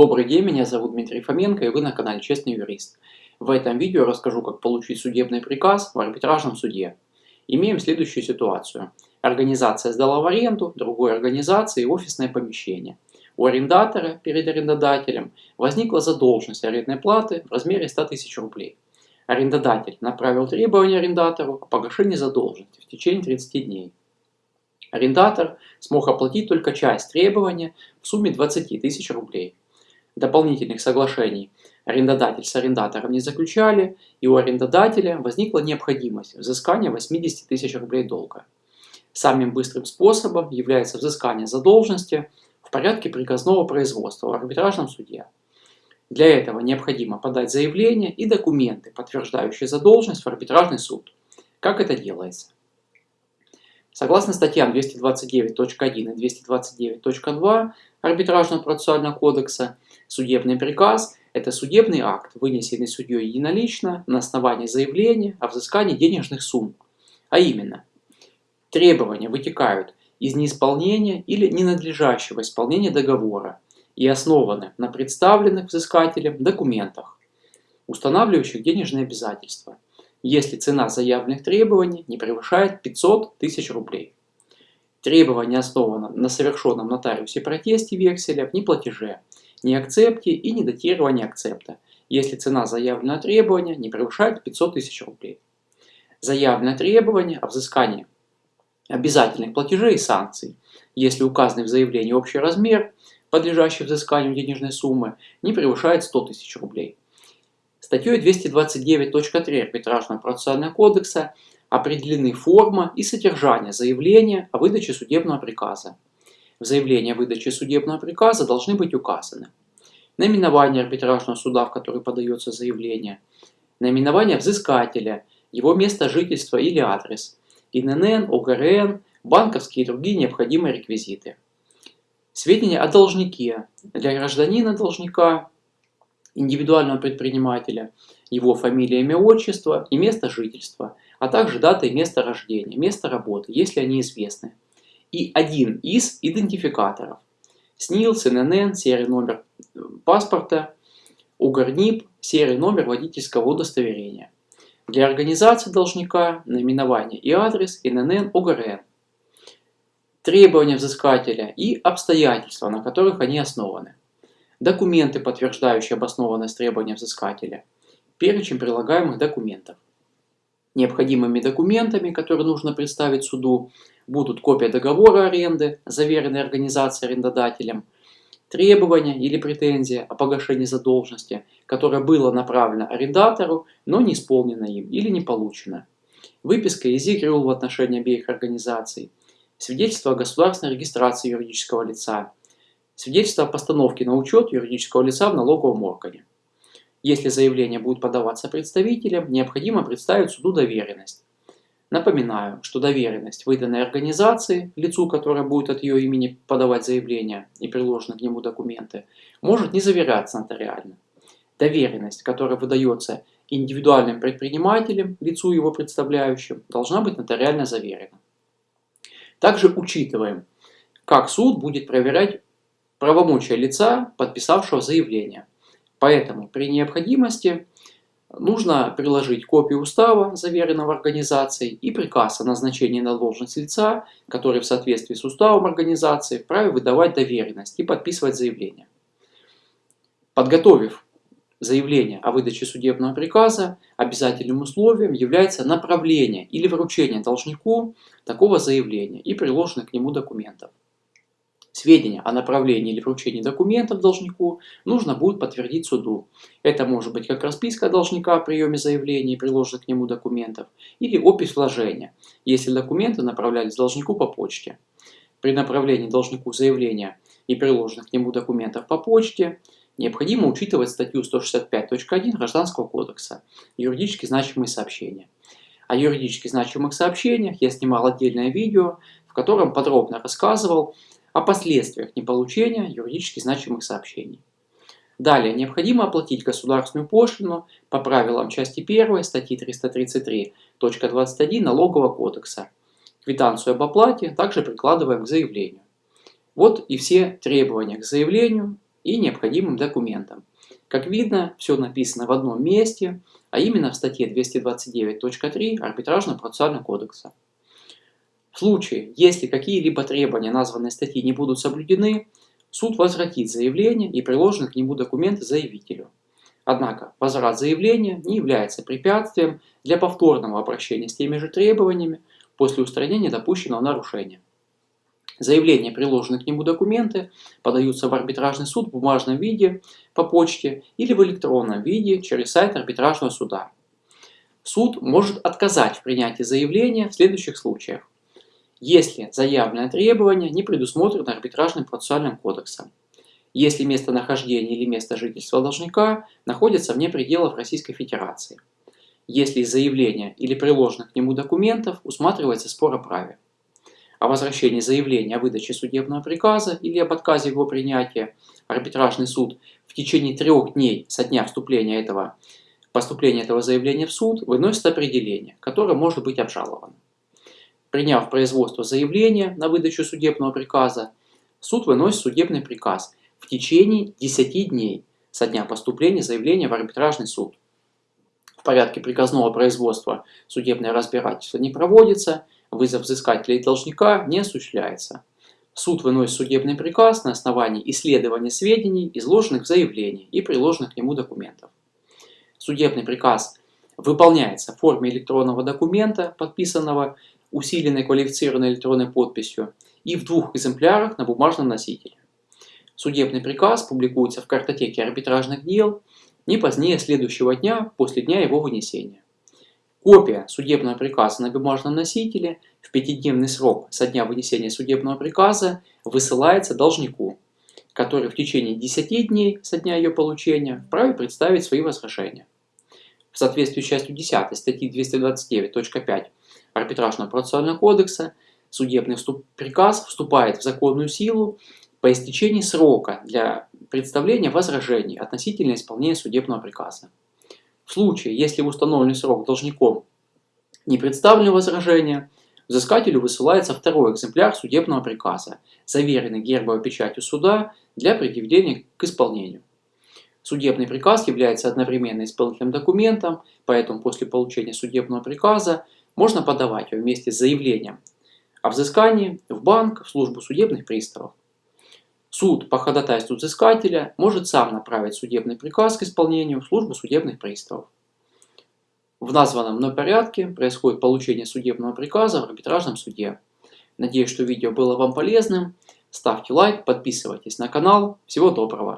Добрый день, меня зовут Дмитрий Фоменко и вы на канале Честный Юрист. В этом видео расскажу, как получить судебный приказ в арбитражном суде. Имеем следующую ситуацию. Организация сдала в аренду другой организации офисное помещение. У арендатора перед арендодателем возникла задолженность арендной платы в размере 100 тысяч рублей. Арендодатель направил требование арендатору о погашении задолженности в течение 30 дней. Арендатор смог оплатить только часть требования в сумме 20 тысяч рублей дополнительных соглашений арендодатель с арендатором не заключали, и у арендодателя возникла необходимость взыскания 80 тысяч рублей долга. Самым быстрым способом является взыскание задолженности в порядке приказного производства в арбитражном суде. Для этого необходимо подать заявление и документы, подтверждающие задолженность в арбитражный суд. Как это делается? Согласно статьям 229.1 и 229.2 Арбитражного процессуального кодекса, судебный приказ – это судебный акт, вынесенный судьей единолично на основании заявления о взыскании денежных сумм. А именно, требования вытекают из неисполнения или ненадлежащего исполнения договора и основаны на представленных взыскателем документах, устанавливающих денежные обязательства – если цена заявленных требований не превышает 500 тысяч рублей. Требование основано на совершенном нотариусе протесте векселя в неплатеже, не акцепте и не датировании акцепта, если цена заявленного требования не превышает 500 тысяч рублей. Заявленное требование о взыскании обязательных платежей и санкций, если указанный в заявлении общий размер, подлежащий взысканию денежной суммы, не превышает 100 тысяч рублей. Статьей 229.3 Арбитражного процессуального кодекса определены форма и содержание заявления о выдаче судебного приказа. В заявлении о выдаче судебного приказа должны быть указаны наименование арбитражного суда, в который подается заявление, наименование взыскателя, его место жительства или адрес, ИНН, ОГРН, банковские и другие необходимые реквизиты. Сведения о должнике. Для гражданина должника индивидуального предпринимателя, его фамилия, имя, отчество и место жительства, а также дата и место рождения, место работы, если они известны. И один из идентификаторов. СНИЛС, ННН, серия номер э, паспорта, УГРНИП, серия номер водительского удостоверения. Для организации должника наименование и адрес ИНН УГРН. Требования взыскателя и обстоятельства, на которых они основаны документы, подтверждающие обоснованность требования взыскателя, перечень прилагаемых документов. Необходимыми документами, которые нужно представить суду, будут копия договора аренды, заверенной организацией арендодателем, требования или претензия о погашении задолженности, которое было направлено арендатору, но не исполнено им или не получено, выписка из ИГРУЛ в отношении обеих организаций, свидетельство о государственной регистрации юридического лица, свидетельство о постановке на учет юридического лица в налоговом органе. Если заявление будет подаваться представителем, необходимо представить суду доверенность. Напоминаю, что доверенность, выданная организации, лицу, которое будет от ее имени подавать заявление и приложены к нему документы, может не заверяться нотариально. Доверенность, которая выдается индивидуальным предпринимателем, лицу его представляющим, должна быть нотариально заверена. Также учитываем, как суд будет проверять правомочия лица, подписавшего заявление. Поэтому при необходимости нужно приложить копию устава, заверенного организацией, и приказ о назначении на должность лица, который в соответствии с уставом организации вправе выдавать доверенность и подписывать заявление. Подготовив заявление о выдаче судебного приказа, обязательным условием является направление или вручение должнику такого заявления и приложенных к нему документов. Сведения о направлении или вручении документов должнику нужно будет подтвердить суду. Это может быть как расписка должника о приеме заявления и приложенных к нему документов, или опись вложения, если документы направлялись должнику по почте. При направлении должнику заявления и приложенных к нему документов по почте необходимо учитывать статью 165.1 Гражданского кодекса «Юридически значимые сообщения». О юридически значимых сообщениях я снимал отдельное видео, в котором подробно рассказывал о последствиях неполучения юридически значимых сообщений. Далее, необходимо оплатить государственную пошлину по правилам части 1 статьи 333.21 Налогового кодекса. Квитанцию об оплате также прикладываем к заявлению. Вот и все требования к заявлению, и необходимым документам. Как видно, все написано в одном месте, а именно в статье 229.3 Арбитражного процессуального кодекса. В случае, если какие-либо требования названной статьи не будут соблюдены, суд возвратит заявление и приложенные к нему документы заявителю. Однако возврат заявления не является препятствием для повторного обращения с теми же требованиями после устранения допущенного нарушения. Заявление, приложенные к нему документы, подаются в арбитражный суд в бумажном виде по почте или в электронном виде через сайт арбитражного суда. Суд может отказать в принятии заявления в следующих случаях. Если заявленное требование не предусмотрено арбитражным процессуальным кодексом. Если местонахождение или место жительства должника находится вне пределов Российской Федерации. Если из заявления или приложенных к нему документов усматривается спор о праве о возвращении заявления о выдаче судебного приказа или об отказе его принятия, арбитражный суд в течение трех дней со дня вступления этого, поступления этого заявления в суд выносит определение, которое может быть обжаловано. Приняв производство заявления на выдачу судебного приказа, суд выносит судебный приказ в течение 10 дней со дня поступления заявления в арбитражный суд. В порядке приказного производства судебное разбирательство не проводится – Вызов взыскателя и должника не осуществляется. Суд выносит судебный приказ на основании исследования сведений, изложенных в заявлении и приложенных к нему документов. Судебный приказ выполняется в форме электронного документа, подписанного усиленной квалифицированной электронной подписью, и в двух экземплярах на бумажном носителе. Судебный приказ публикуется в картотеке арбитражных дел не позднее следующего дня после дня его вынесения. Копия судебного приказа на бумажном носителе в пятидневный срок со дня вынесения судебного приказа высылается должнику, который в течение 10 дней со дня ее получения вправе представить свои возражения. В соответствии с частью 10 статьи 229.5 Арбитражного процессуального кодекса судебный приказ вступает в законную силу по истечении срока для представления возражений относительно исполнения судебного приказа. В случае, если установленный срок должником не представлено возражение, взыскателю высылается второй экземпляр судебного приказа, заверенный гербовой печатью суда для предъявления к исполнению. Судебный приказ является одновременно исполнительным документом, поэтому после получения судебного приказа можно подавать его вместе с заявлением о взыскании в банк, в службу судебных приставов. Суд по ходатайству взыскателя может сам направить судебный приказ к исполнению в службу судебных приставов. В названном мной порядке происходит получение судебного приказа в арбитражном суде. Надеюсь, что видео было вам полезным. Ставьте лайк, подписывайтесь на канал. Всего доброго!